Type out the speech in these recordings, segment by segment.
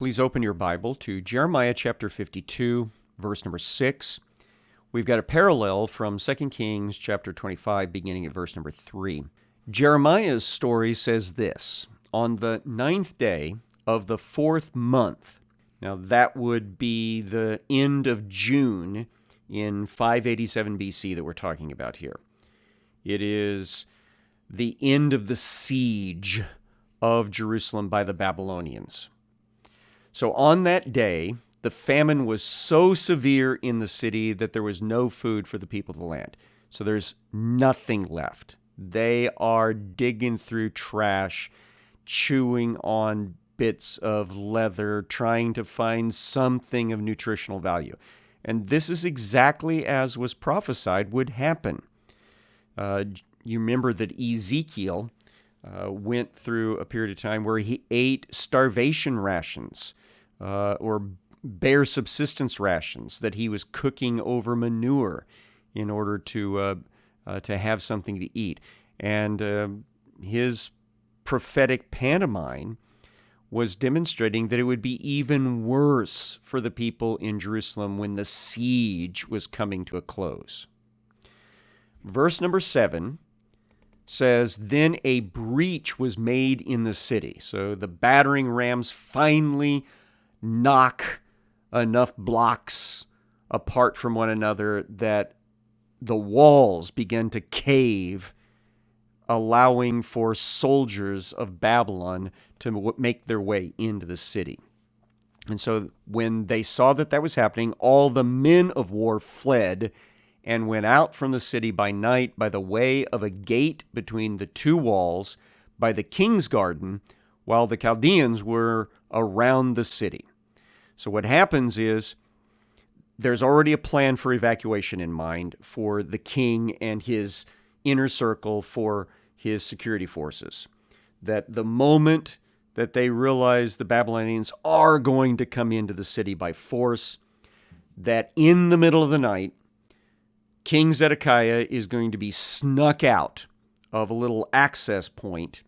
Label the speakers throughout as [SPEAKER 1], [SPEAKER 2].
[SPEAKER 1] Please open your Bible to Jeremiah chapter 52, verse number 6. We've got a parallel from 2 Kings chapter 25, beginning at verse number 3. Jeremiah's story says this On the ninth day of the fourth month, now that would be the end of June in 587 BC that we're talking about here. It is the end of the siege of Jerusalem by the Babylonians. So on that day, the famine was so severe in the city that there was no food for the people of the land. So there's nothing left. They are digging through trash, chewing on bits of leather, trying to find something of nutritional value. And this is exactly as was prophesied would happen. Uh, you remember that Ezekiel uh, went through a period of time where he ate starvation rations uh, or bare subsistence rations that he was cooking over manure in order to uh, uh, to have something to eat. And his prophetic pantomime was demonstrating that it would be even worse for the people in Jerusalem when the siege was coming to a close. Verse number seven says, Then a breach was made in the city. So the battering rams finally knock enough blocks apart from one another that the walls begin to cave, allowing for soldiers of Babylon to make their way into the city. And so when they saw that that was happening, all the men of war fled and went out from the city by night by the way of a gate between the two walls by the king's garden, while the Chaldeans were around the city. So what happens is there's already a plan for evacuation in mind for the king and his inner circle for his security forces. That the moment that they realize the Babylonians are going to come into the city by force, that in the middle of the night, King Zedekiah is going to be snuck out of a little access point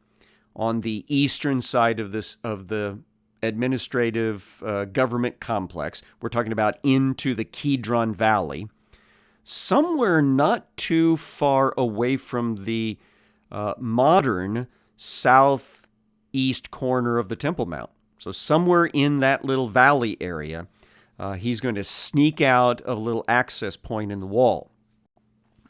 [SPEAKER 1] on the eastern side of this of the administrative uh, government complex. We're talking about into the Kidron Valley, somewhere not too far away from the uh, modern southeast corner of the Temple Mount. So, somewhere in that little valley area, uh, he's going to sneak out of a little access point in the wall.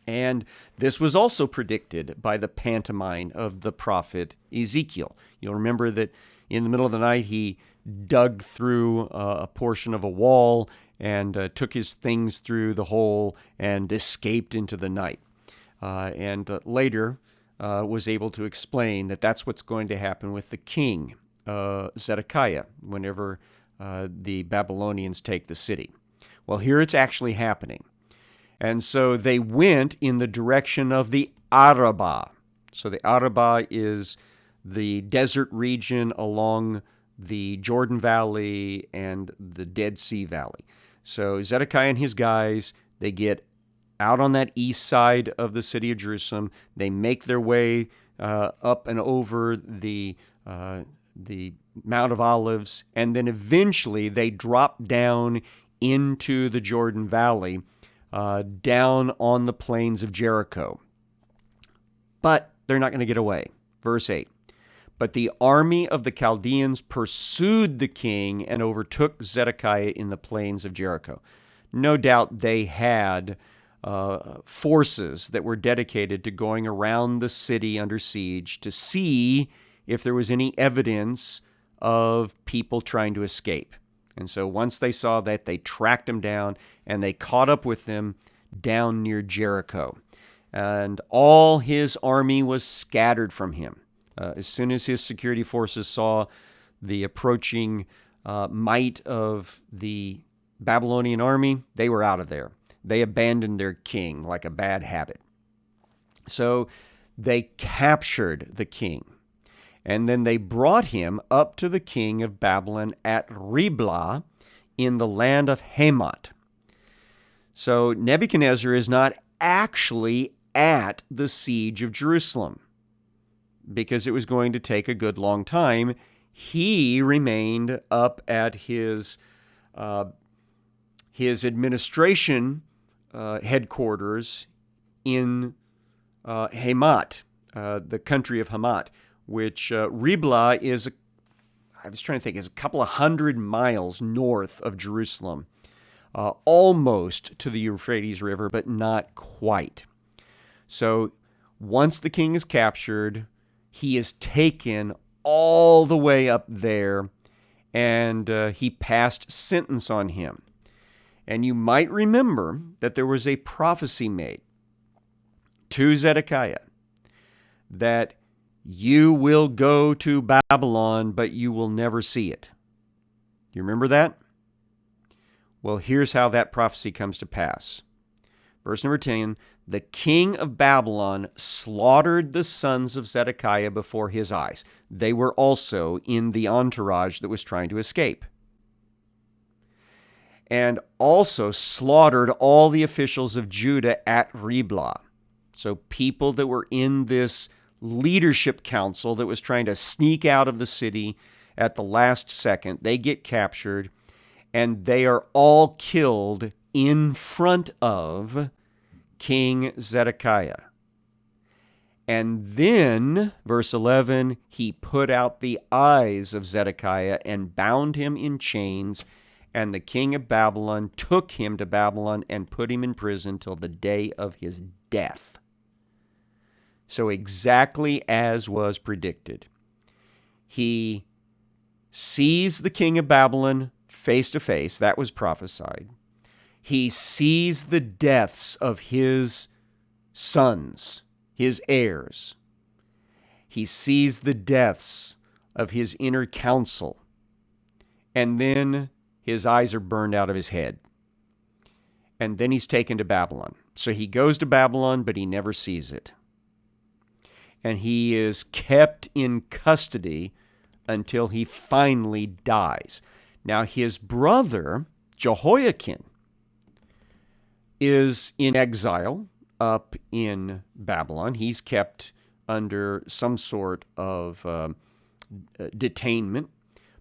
[SPEAKER 1] And this was also predicted by the pantomime of the prophet Ezekiel. You'll remember that in the middle of the night, he dug through uh, a portion of a wall and uh, took his things through the hole and escaped into the night. Uh, and uh, later uh, was able to explain that that's what's going to happen with the king, uh, Zedekiah, whenever the Babylonians take the city. Well, here it's actually happening. And so they went in the direction of the Arabah. So the Arabah is the desert region along the Jordan Valley and the Dead Sea Valley. So Zedekiah and his guys, they get out on that east side of the city of Jerusalem. They make their way uh, up and over the uh, the Mount of Olives, and then eventually they drop down into the Jordan Valley, uh, down on the plains of Jericho. But they're not going to get away. Verse 8 but the army of the Chaldeans pursued the king and overtook Zedekiah in the plains of Jericho. No doubt they had uh, forces that were dedicated to going around the city under siege to see if there was any evidence of people trying to escape. And so once they saw that, they tracked them down and they caught up with them down near Jericho. And all his army was scattered from him. Uh, as soon as his security forces saw the approaching uh, might of the Babylonian army, they were out of there. They abandoned their king like a bad habit. So they captured the king. And then they brought him up to the king of Babylon at Riblah in the land of Hamath. So Nebuchadnezzar is not actually at the siege of Jerusalem because it was going to take a good long time. he remained up at his uh, his administration uh, headquarters in uh, Hamat, uh, the country of Hamat, which uh, Riblah is, a, I was trying to think, is a couple of hundred miles north of Jerusalem, uh, almost to the Euphrates River, but not quite. So once the king is captured, he is taken all the way up there and uh, he passed sentence on him. And you might remember that there was a prophecy made to Zedekiah that you will go to Babylon, but you will never see it. Do you remember that? Well, here's how that prophecy comes to pass. Verse number 10 The king of Babylon slaughtered the sons of Zedekiah before his eyes. They were also in the entourage that was trying to escape. And also slaughtered all the officials of Judah at Riblah. So, people that were in this leadership council that was trying to sneak out of the city at the last second, they get captured and they are all killed in front of King Zedekiah. And then, verse 11, he put out the eyes of Zedekiah and bound him in chains. And the king of Babylon took him to Babylon and put him in prison till the day of his death. So, exactly as was predicted, he sees the king of Babylon face to face. That was prophesied. He sees the deaths of his sons, his heirs. He sees the deaths of his inner council. And then his eyes are burned out of his head. And then he's taken to Babylon. So he goes to Babylon, but he never sees it and he is kept in custody until he finally dies. Now, his brother, Jehoiakim, is in exile up in Babylon. He's kept under some sort of uh, detainment,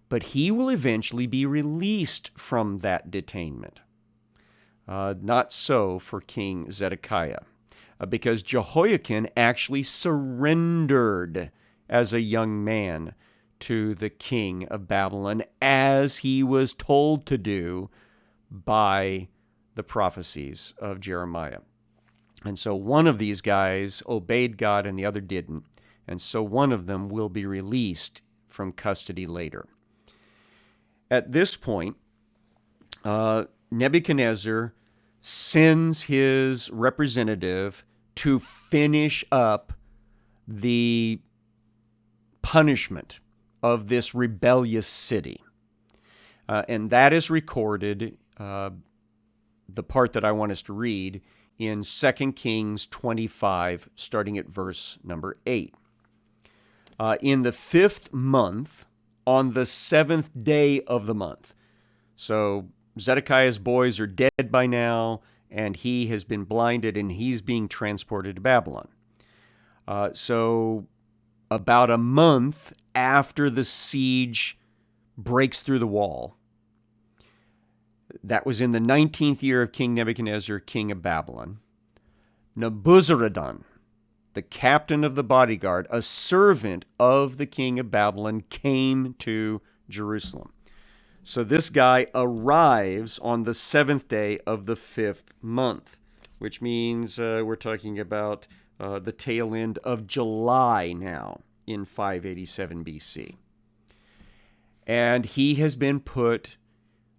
[SPEAKER 1] but he will eventually be released from that detainment. Uh, not so for King Zedekiah. Uh, because Jehoiakim actually surrendered as a young man to the king of Babylon as he was told to do by the prophecies of Jeremiah. And so one of these guys obeyed God and the other didn't. And so one of them will be released from custody later. At this point, uh, Nebuchadnezzar sends his representative to finish up the punishment of this rebellious city. Uh, and that is recorded, uh, the part that I want us to read, in 2 Kings 25, starting at verse number 8. Uh, in the fifth month, on the seventh day of the month. So Zedekiah's boys are dead by now and he has been blinded and he's being transported to Babylon. Uh, so, about a month after the siege breaks through the wall, that was in the 19th year of King Nebuchadnezzar, king of Babylon, Nebuzaradan, the captain of the bodyguard, a servant of the king of Babylon, came to Jerusalem. So this guy arrives on the seventh day of the fifth month, which means uh, we're talking about uh, the tail end of July now in 587 BC. And he has been put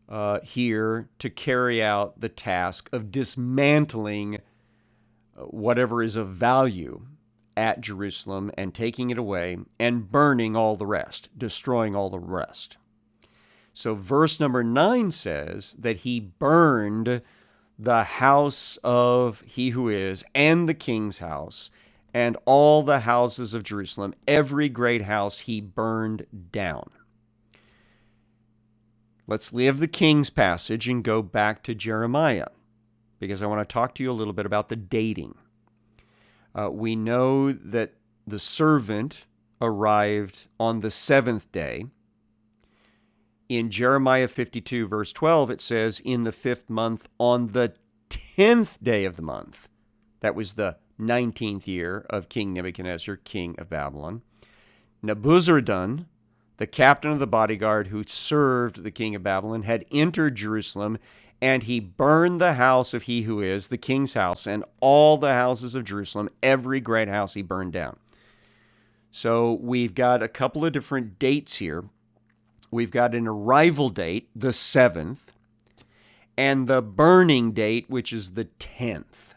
[SPEAKER 1] uh, here to carry out the task of dismantling uh, whatever is of value at Jerusalem and taking it away and burning all the rest, destroying all the rest. So, verse number nine says that he burned the house of he who is and the king's house and all the houses of Jerusalem, every great house he burned down. Let's leave the king's passage and go back to Jeremiah because I want to talk to you a little bit about the dating. Uh, we know that the servant arrived on the seventh day in Jeremiah 52, verse 12, it says, In the fifth month, on the tenth day of the month, that was the 19th year of King Nebuchadnezzar, king of Babylon, Nebuzaradan, the captain of the bodyguard who served the king of Babylon, had entered Jerusalem, and he burned the house of he who is, the king's house, and all the houses of Jerusalem, every great house he burned down. So we've got a couple of different dates here. We've got an arrival date, the 7th, and the burning date, which is the 10th.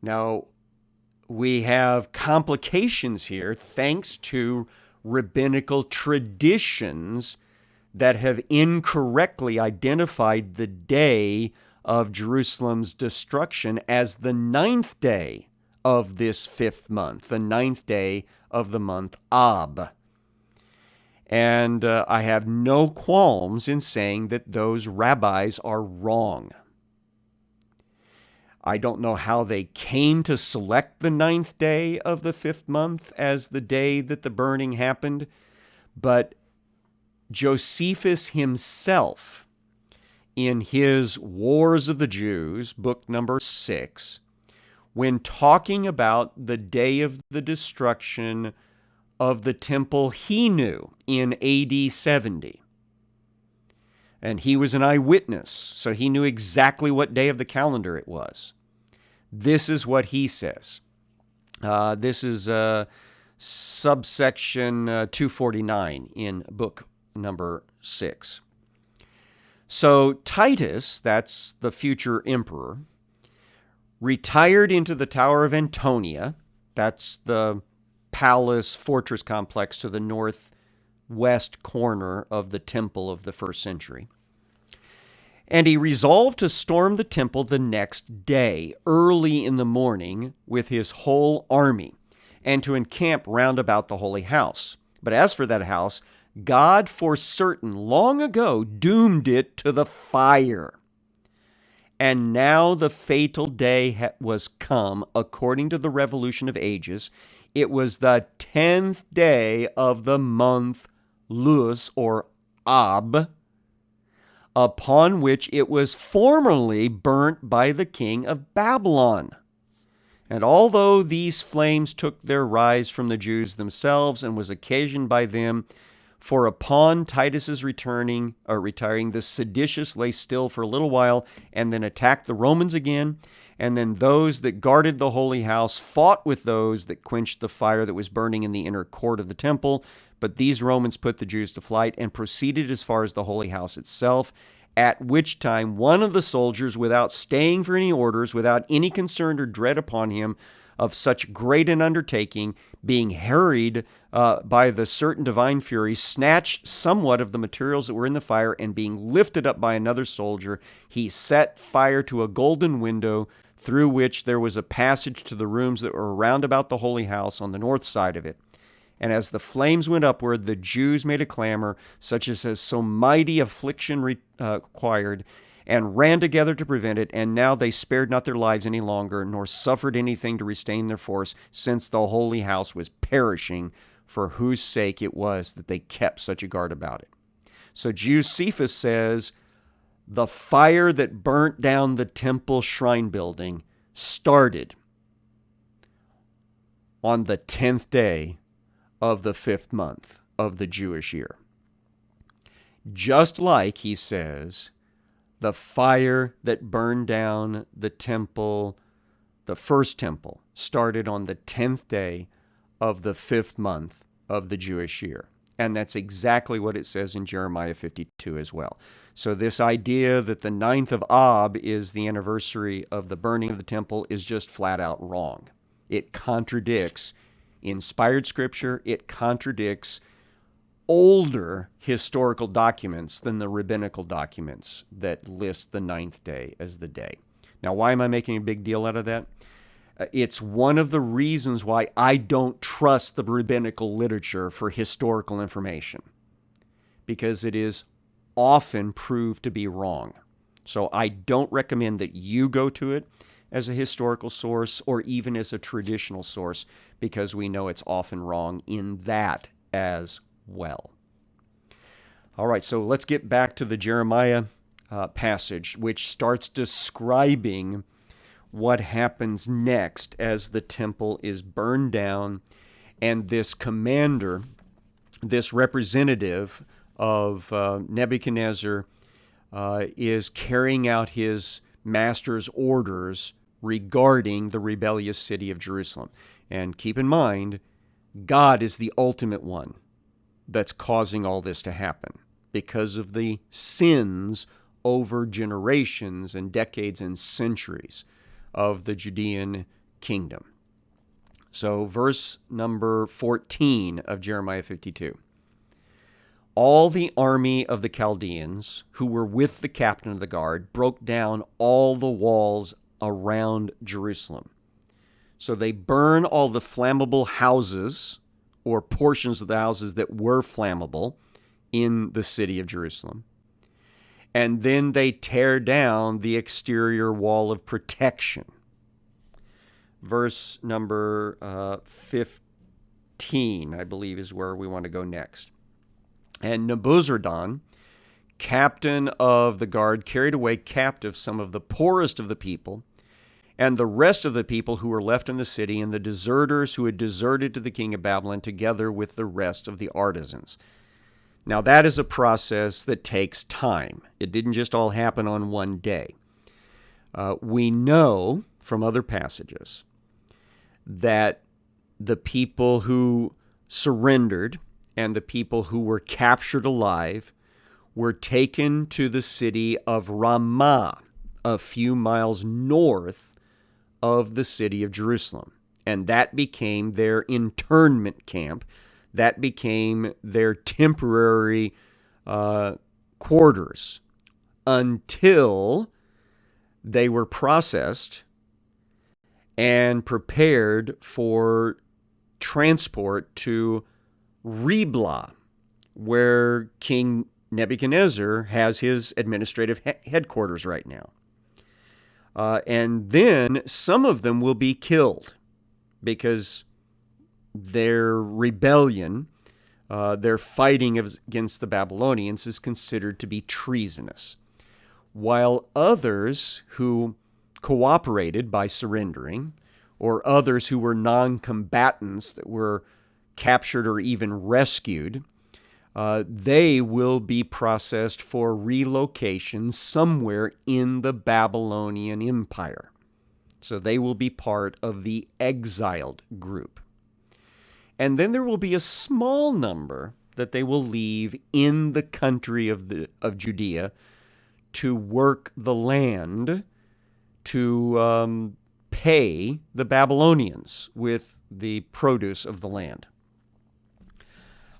[SPEAKER 1] Now, we have complications here thanks to rabbinical traditions that have incorrectly identified the day of Jerusalem's destruction as the ninth day of this fifth month, the ninth day of the month Ab. And uh, I have no qualms in saying that those rabbis are wrong. I don't know how they came to select the ninth day of the fifth month as the day that the burning happened, but Josephus himself, in his Wars of the Jews, book number six, when talking about the day of the destruction of the temple he knew in AD 70. And he was an eyewitness, so he knew exactly what day of the calendar it was. This is what he says. Uh, this is uh, subsection uh, 249 in book number 6. So Titus, that's the future emperor, retired into the Tower of Antonia. That's the palace fortress complex to the northwest corner of the temple of the first century. And he resolved to storm the temple the next day, early in the morning, with his whole army, and to encamp round about the holy house. But as for that house, God for certain long ago doomed it to the fire. And now the fatal day was come, according to the revolution of ages. It was the tenth day of the month Lous, or Ab, upon which it was formerly burnt by the king of Babylon. And although these flames took their rise from the Jews themselves and was occasioned by them, for upon Titus's returning or retiring, the seditious lay still for a little while and then attacked the Romans again. And then those that guarded the holy house fought with those that quenched the fire that was burning in the inner court of the temple. But these Romans put the Jews to flight and proceeded as far as the holy house itself. At which time one of the soldiers, without staying for any orders, without any concern or dread upon him, of such great an undertaking, being harried uh, by the certain divine fury, snatched somewhat of the materials that were in the fire, and being lifted up by another soldier, he set fire to a golden window through which there was a passage to the rooms that were round about the holy house on the north side of it. And as the flames went upward, the Jews made a clamor, such as has so mighty affliction required, and ran together to prevent it, and now they spared not their lives any longer, nor suffered anything to restrain their force, since the holy house was perishing, for whose sake it was that they kept such a guard about it. So Josephus says, the fire that burnt down the temple shrine building started on the 10th day of the fifth month of the Jewish year. Just like, he says, the fire that burned down the temple, the first temple, started on the 10th day of the fifth month of the Jewish year. And that's exactly what it says in Jeremiah 52 as well. So, this idea that the ninth of Ab is the anniversary of the burning of the temple is just flat out wrong. It contradicts inspired scripture, it contradicts older historical documents than the rabbinical documents that list the ninth day as the day. Now, why am I making a big deal out of that? Uh, it's one of the reasons why I don't trust the rabbinical literature for historical information because it is often proved to be wrong. So I don't recommend that you go to it as a historical source or even as a traditional source because we know it's often wrong in that as well. All right, so let's get back to the Jeremiah uh, passage, which starts describing what happens next as the temple is burned down and this commander, this representative of uh, Nebuchadnezzar, uh, is carrying out his master's orders regarding the rebellious city of Jerusalem. And keep in mind, God is the ultimate one that's causing all this to happen because of the sins over generations and decades and centuries of the Judean kingdom. So, verse number 14 of Jeremiah 52. All the army of the Chaldeans who were with the captain of the guard broke down all the walls around Jerusalem. So they burn all the flammable houses or portions of the houses that were flammable in the city of Jerusalem. And then they tear down the exterior wall of protection. Verse number uh, 15, I believe, is where we want to go next. And Nebuzaradan, captain of the guard, carried away captive some of the poorest of the people and the rest of the people who were left in the city, and the deserters who had deserted to the king of Babylon, together with the rest of the artisans. Now, that is a process that takes time. It didn't just all happen on one day. Uh, we know from other passages that the people who surrendered and the people who were captured alive were taken to the city of Ramah, a few miles north of the city of Jerusalem. And that became their internment camp. That became their temporary uh, quarters until they were processed and prepared for transport to Riblah, where King Nebuchadnezzar has his administrative he- headquarters right now. Uh, and then some of them will be killed because their rebellion, uh, their fighting against the Babylonians, is considered to be treasonous. While others who cooperated by surrendering, or others who were non combatants that were captured or even rescued, uh, they will be processed for relocation somewhere in the Babylonian Empire. So they will be part of the exiled group. And then there will be a small number that they will leave in the country of, the, of Judea to work the land to um, pay the Babylonians with the produce of the land.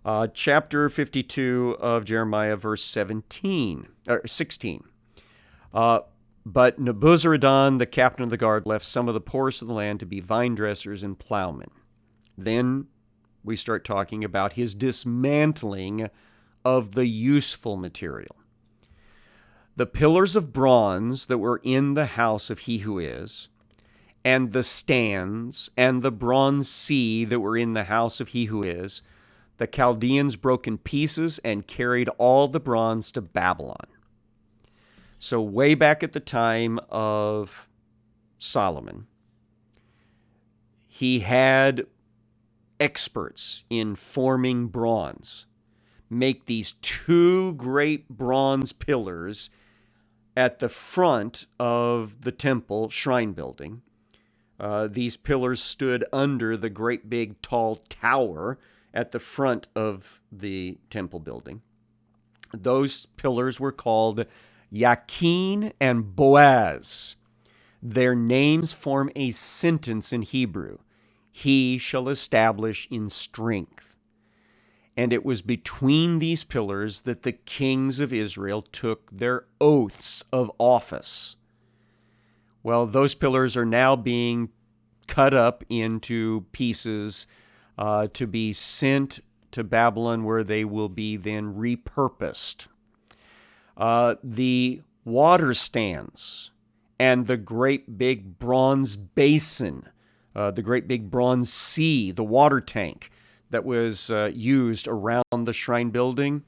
[SPEAKER 1] Uh, chapter 52 of Jeremiah, verse 17 or 16. Uh, but Nebuzaradan, the captain of the guard, left some of the poorest of the land to be vine dressers and plowmen. Then we start talking about his dismantling of the useful material. The pillars of bronze that were in the house of he who is, and the stands and the bronze sea that were in the house of he who is, the Chaldeans broke in pieces and carried all the bronze to Babylon. So, way back at the time of Solomon, he had experts in forming bronze make these two great bronze pillars at the front of the temple shrine building. Uh, these pillars stood under the great big tall tower at the front of the temple building. Those pillars were called Yakin and Boaz. Their names form a sentence in Hebrew He shall establish in strength. And it was between these pillars that the kings of Israel took their oaths of office. Well, those pillars are now being cut up into pieces uh, to be sent to Babylon, where they will be then repurposed. Uh, the water stands and the great big bronze basin, uh, the great big bronze sea, the water tank that was uh, used around the shrine building,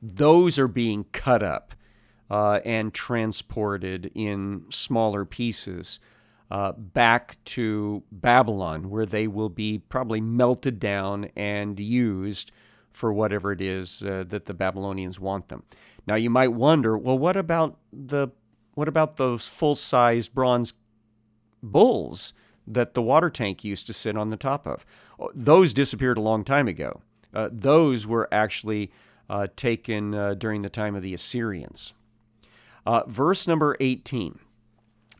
[SPEAKER 1] those are being cut up uh, and transported in smaller pieces uh, back to Babylon, where they will be probably melted down and used for whatever it is uh, that the Babylonians want them. Now you might wonder, well, what about the what about those full-sized bronze bulls that the water tank used to sit on the top of? Oh, those disappeared a long time ago. Uh, those were actually uh, taken uh, during the time of the Assyrians. Uh, verse number 18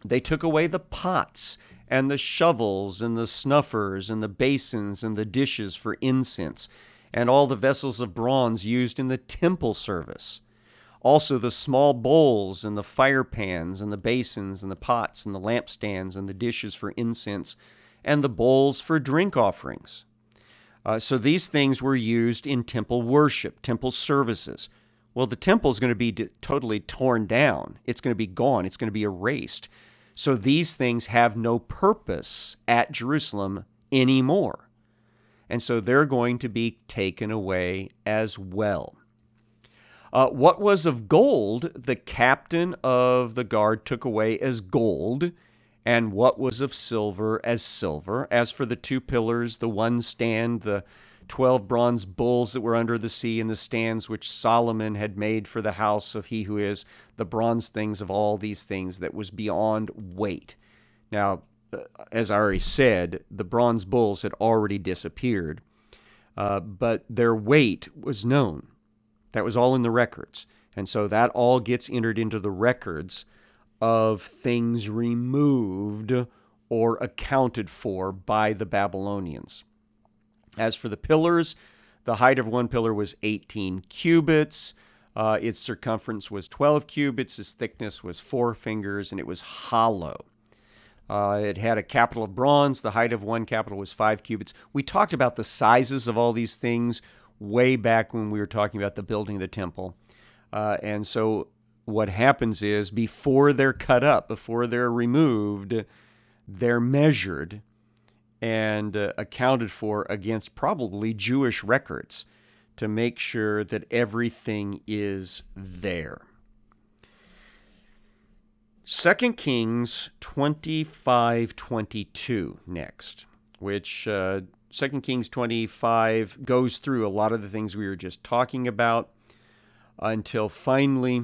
[SPEAKER 1] They took away the pots and the shovels and the snuffers and the basins and the dishes for incense and all the vessels of bronze used in the temple service. Also, the small bowls and the fire pans and the basins and the pots and the lampstands and the dishes for incense and the bowls for drink offerings. Uh, so these things were used in temple worship, temple services. Well, the temple is going to be totally torn down. It's going to be gone. It's going to be erased. So these things have no purpose at Jerusalem anymore. And so they're going to be taken away as well. Uh, what was of gold, the captain of the guard took away as gold, and what was of silver as silver. As for the two pillars, the one stand, the twelve bronze bulls that were under the sea, in the stands which Solomon had made for the house of he who is the bronze things of all these things that was beyond weight. Now, uh, as I already said, the bronze bulls had already disappeared, uh, but their weight was known. That was all in the records. And so that all gets entered into the records of things removed or accounted for by the Babylonians. As for the pillars, the height of one pillar was 18 cubits. Uh, its circumference was 12 cubits. Its thickness was four fingers, and it was hollow. Uh, it had a capital of bronze. The height of one capital was five cubits. We talked about the sizes of all these things way back when we were talking about the building of the temple. Uh, and so what happens is before they're cut up, before they're removed, they're measured and uh, accounted for against probably Jewish records to make sure that everything is there. 2 Kings 25:22 next, which uh, 2 Kings 25 goes through a lot of the things we were just talking about until finally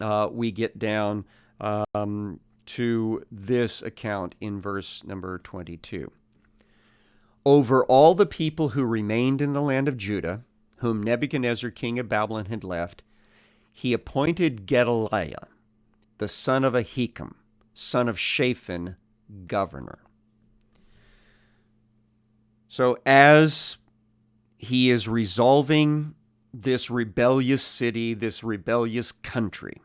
[SPEAKER 1] uh, we get down um, to this account in verse number 22. Over all the people who remained in the land of Judah, whom Nebuchadnezzar, king of Babylon, had left, he appointed Gedaliah, the son of Ahikam, son of Shaphan, governor. So, as he is resolving this rebellious city, this rebellious country,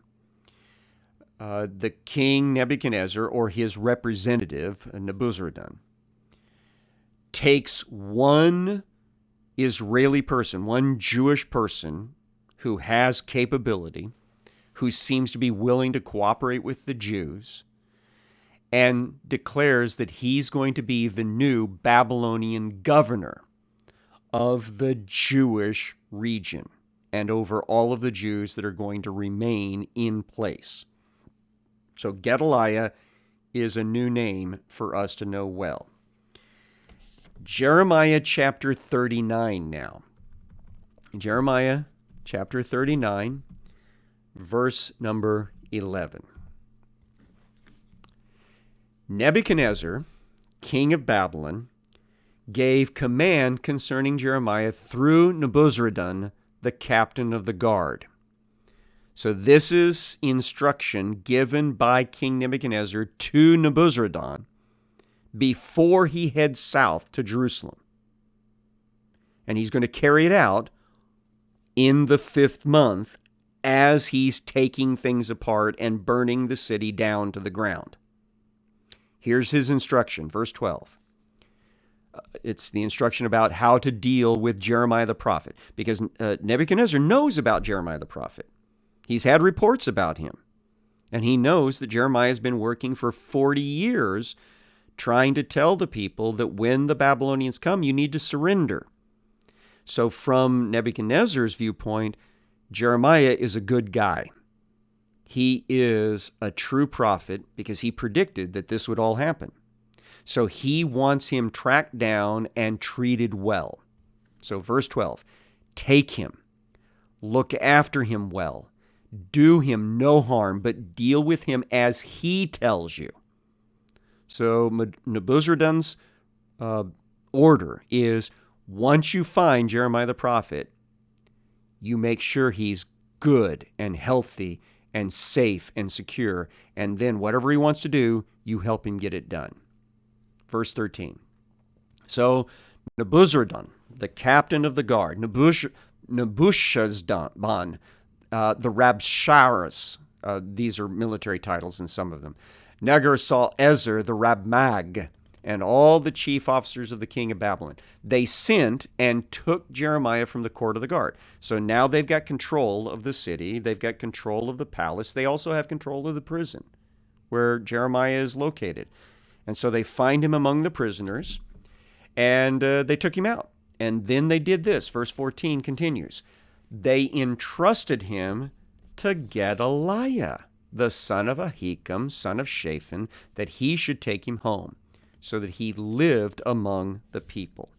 [SPEAKER 1] uh, the king Nebuchadnezzar or his representative, Nebuzaradan, takes one Israeli person, one Jewish person who has capability, who seems to be willing to cooperate with the Jews, and declares that he's going to be the new Babylonian governor of the Jewish region and over all of the Jews that are going to remain in place. So Gedaliah is a new name for us to know well. Jeremiah chapter 39 now. Jeremiah chapter 39, verse number 11. Nebuchadnezzar, king of Babylon, gave command concerning Jeremiah through Nebuzaradan, the captain of the guard. So this is instruction given by King Nebuchadnezzar to Nebuzaradan before he heads south to Jerusalem. And he's going to carry it out in the fifth month as he's taking things apart and burning the city down to the ground. Here's his instruction, verse 12. Uh, it's the instruction about how to deal with Jeremiah the prophet, because uh, Nebuchadnezzar knows about Jeremiah the prophet. He's had reports about him. And he knows that Jeremiah has been working for 40 years trying to tell the people that when the Babylonians come, you need to surrender. So, from Nebuchadnezzar's viewpoint, Jeremiah is a good guy. He is a true prophet because he predicted that this would all happen. So he wants him tracked down and treated well. So, verse 12 take him, look after him well, do him no harm, but deal with him as he tells you. So, Nebuzaradan's uh, order is once you find Jeremiah the prophet, you make sure he's good and healthy and safe and secure. And then whatever he wants to do, you help him get it done. Verse 13. So Nebuzaradan, the captain of the guard, Nebush, uh, the Rabshakeh, uh, these are military titles in some of them, Nergal-sar-ezer, the Rabmag, and all the chief officers of the king of Babylon. They sent and took Jeremiah from the court of the guard. So now they've got control of the city, they've got control of the palace, they also have control of the prison where Jeremiah is located. And so they find him among the prisoners and uh, they took him out. And then they did this. Verse 14 continues They entrusted him to Gedaliah, the son of Ahikam, son of Shaphan, that he should take him home so that he lived among the people.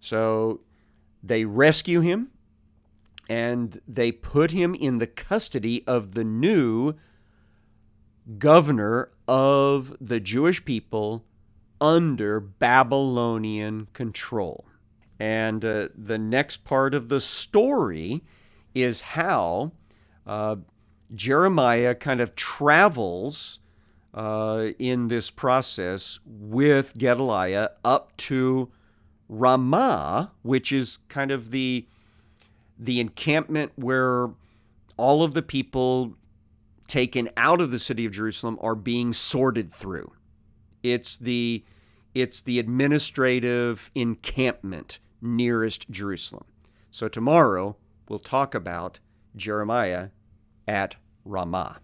[SPEAKER 1] So they rescue him and they put him in the custody of the new governor of the Jewish people under Babylonian control. And uh, the next part of the story is how uh, Jeremiah kind of travels uh, in this process with Gedaliah up to Ramah, which is kind of the the encampment where all of the people taken out of the city of Jerusalem are being sorted through. It's the it's the administrative encampment nearest Jerusalem. So tomorrow we'll talk about Jeremiah at Ramah.